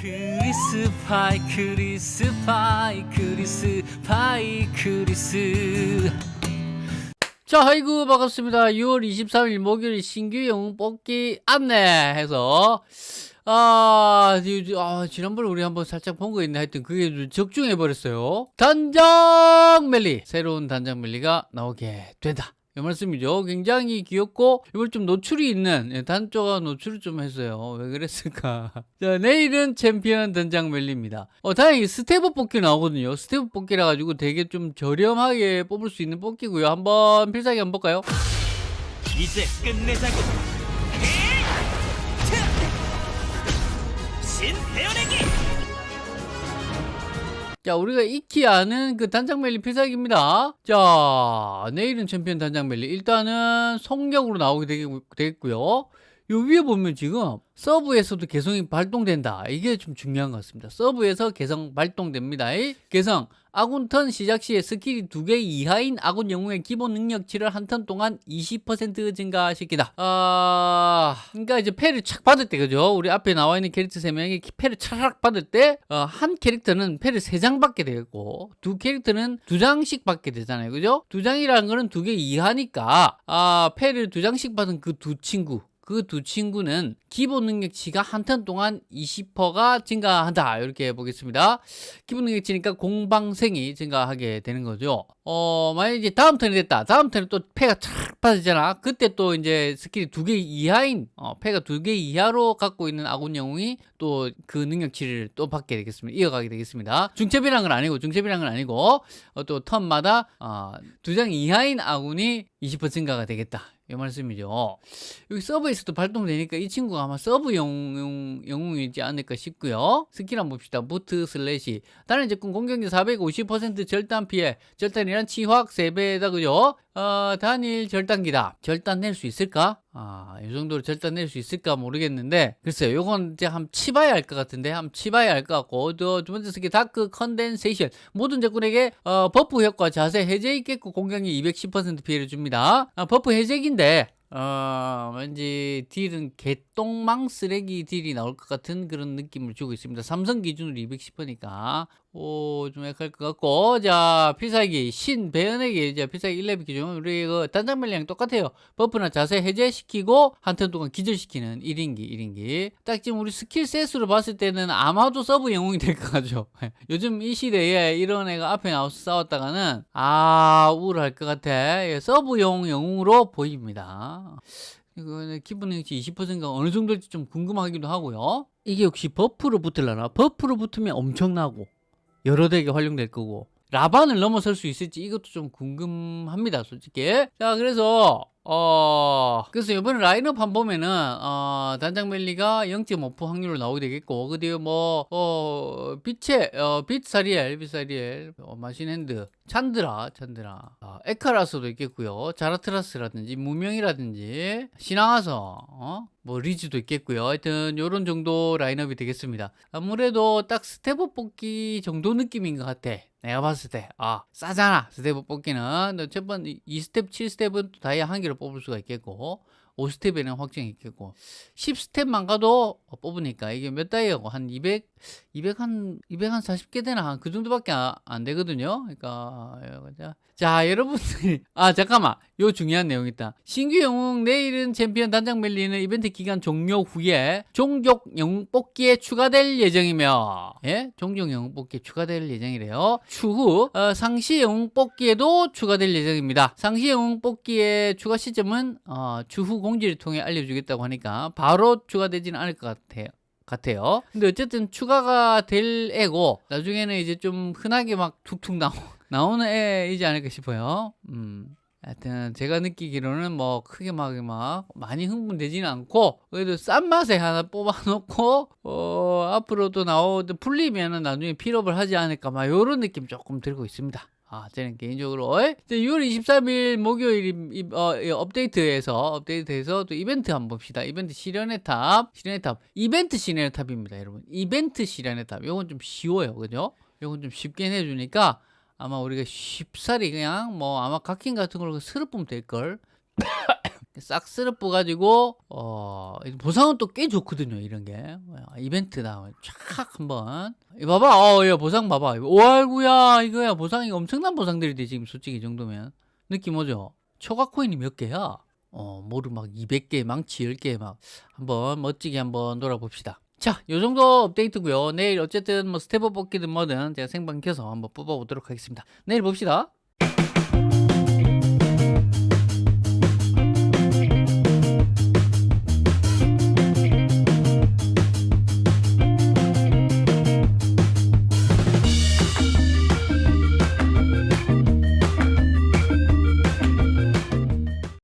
크리스 파이 크리스 파이 크리스 파이 크리스. 자 아이고 반갑습니다. 6월 23일 목요일 신규 영웅 뽑기 안내 해서. 아, 이- 아, 지난번에 우리 한번 살짝 본 거 있네. 하여튼 그게 좀 적중해 버렸어요. 단장 멜리. 새로운 단장 멜리가 나오게 된다 이 말씀이죠. 굉장히 귀엽고 이걸 좀 노출이 있는 예, 단조가 노출을 좀 했어요. 왜 그랬을까? 자, 내일은 챔피언 단장 멜리입니다. 어, 다행히 step-up 뽑기 나오거든요. step-up 뽑기라 가지고 되게 좀 저렴하게 뽑을 수 있는 뽑기고요. 한번 필살기 한번 볼까요? 이제 끝내자고. 자, 우리가 익히 아는 그 단장 멜리 필살기입니다. 자, 내일은 챔피언 단장 멜리. 일단은 성격으로 나오게 되겠- 되겠고요. 요 위에 보면 지금 서브에서도 개성이 발동된다. 이게 좀 중요한 것 같습니다. 서브에서 개성 발동됩니다. 이 개성 아군 턴 시작 시에 스킬이 두 개 이하인 아군 영웅의 기본 능력치를 한 턴 동안 20% 증가시키다. 아, 그러니까 이제 패를 착 받을 때 그죠? 우리 앞에 나와 있는 캐릭터 세 명이 패를 차락 받을 때한 캐릭터는 패를 세장 받게 되고 두 캐릭터는 두 장씩 받게 되잖아요. 그죠? 두 장이라는 거는 두 개 이하니까 아, 패를 두 장씩 받은 그 두 친구 그 두 친구는 기본 능력치가 한턴 동안 20%가 증가한다. 이렇게 보겠습니다. 기본 능력치니까 공방생이 증가하게 되는 거죠. 어 만약 이제 다음 턴이 됐다. 다음 턴에 또 패가 착 빠지잖아. 그때 또 이제 스킬이 두 개 이하인 어, 패가 두 개 이하로 갖고 있는 아군 영웅이 또 그 능력치를 또 받게 되겠습니다. 이어가게 되겠습니다. 중첩이란 건 아니고 중첩이란 건 아니고 어, 또 턴마다 어, 두 장 이하인 아군이 20% 증가가 되겠다 이 말씀이죠. 여기 서브에서도 발동되니까 이 친구가 아마 서브 영웅, 영웅이지 않을까 싶고요. 스킬 한번 봅시다. Boot Slash. 다른 적군 공격력 450% 절단 피해. 절단이란 치확 3배다, 그죠? 어, 단일 절단기다. 절단 낼 수 있을까? 아, 이 정도로 절단 낼 수 있을까 모르겠는데. 글쎄요, 요건 이제 한번 치봐야 할 것 같은데, 한번 치봐야 할 것 같고. 또두 번째 스킬 Dark Condensation. 모든 적군에게 어, 버프 효과 자세 해제 있겠고 공격력 210% 피해를 줍니다. 아, 버프 해제기인데, 어, 왠지 딜은 개똥망 쓰레기 딜이 나올 것 같은 그런 느낌을 주고 있습니다. 삼성 기준으로 210%니까. 오, 좀 약할 것 같고. 자, 필살기, 신, 배연에게 이제 필살기 1레벨 기준. 우리 그 단장멜리랑 똑같아요. 버프나 자세 해제시키고, 한 턴 동안 기절시키는 1인기, 1인기. 딱 지금 우리 skill set으로 봤을 때는 아마도 서브 영웅이 될 것 같죠. 요즘 이 시대에 이런 애가 앞에 나와서 싸웠다가는, 아, 우울할 것 같아. 예, 서브용 영웅으로 보입니다. 이거는 기본 능력치 20%가 어느 정도일지 좀 궁금하기도 하고요. 이게 역시 버프로 붙을라나? 버프로 붙으면 엄청나고 여러 덱에 활용될 거고 라반을 넘어설 수 있을지 이것도 좀 궁금합니다, 솔직히. 자, 그래서 어 그래서 이번에 라인업 한 보면은 어 단장 멜리가 0.5% 확률로 나오게 되겠고 그 뒤에 뭐 어 빛의 어 빛사리엘 빛사리엘 어, 마신핸드 찬드라 찬드라 어, 에카라스도 있겠고요 자라트라스라든지 무명이라든지 신앙화서 어? 뭐 리즈도 있겠고요 하여튼 요런 정도 라인업이 되겠습니다 아무래도 딱 step-up 뽑기 정도 느낌인 것 같아 내가 봤을 때, 아, 싸잖아. step-up 뽑기는. 첫 번째, 2스텝, 7스텝은 또 다이아 한개 로 뽑을 수가 있겠고, 5스텝에는 확정이 있겠고, 10스텝만 가도 뽑으니까 이게 몇 다이아고, 한 200, 200 한, 200 한 40개 되나? 한 그 정도밖에 안, 안 되거든요. 그러니까, 자, 자, 여러분들이, 아, 잠깐만. 요 중요한 내용 있다. 신규 영웅 내일은 챔피언 단장 멜리는 이벤트 기간 종료 후에 종족 영웅 뽑기에 추가될 예정이며, 예? 종족 영웅 뽑기에 추가될 예정이래요. 추후, 어, 상시 영웅 뽑기에도 추가될 예정입니다. 상시 영웅 뽑기의 추가 시점은, 어, 추후 공 지를 통해 알려주겠다고 하니까 바로 추가되지는 않을 것 같아요. 같아요. 근데 어쨌든 추가가 될 애고 나중에는 이제 좀 흔하게 막 툭툭 나오, 나오는 애이지 않을까 싶어요. 음. 하여튼 제가 느끼기로는 뭐 크게 막, 막 많이 흥분되지는 않고 그래도 싼 맛에 하나 뽑아놓고 어, 앞으로도 나오든 풀리면은 나중에 필업을 하지 않을까 막 이런 느낌 조금 들고 있습니다. 아, 저는 개인적으로 에? 이제 6월 23일 목요일 이- 어, 이 업데이트에서 업데이트에서 또 이벤트 한번 봅시다. 이벤트 시련의 탑, 시련의 탑, 이벤트 시련의 탑입니다, 여러분. 이벤트 시련의 탑. 요건 좀 쉬워요, 그죠? 요건 좀 쉽게 내주니까 아마 우리가 쉽사리 그냥 뭐 아마 각킹 같은 걸로 스르 보면 될 걸. 싹 쓸어 뿌가지고 어 보상은 또 꽤 좋거든요 이런 게. 어, 이벤트다. 촥 한번. 봐봐. 어야 보상 봐봐. 오 아이고야. 이거야. 보상이 엄청난 보상들이 돼 지금 솔직히 이 정도면. 느낌 오죠? 초과 코인이 몇 개야? 어 뭐를 막 200개 망치 10개 막. 한번 멋지게 한번 놀아봅시다. 자, 요 정도 업데이트고요. 내일 어쨌든 뭐 step-up 뽑기든 뭐든 제가 생방 켜서 한번 뽑아보도록 하겠습니다. 내일 봅시다.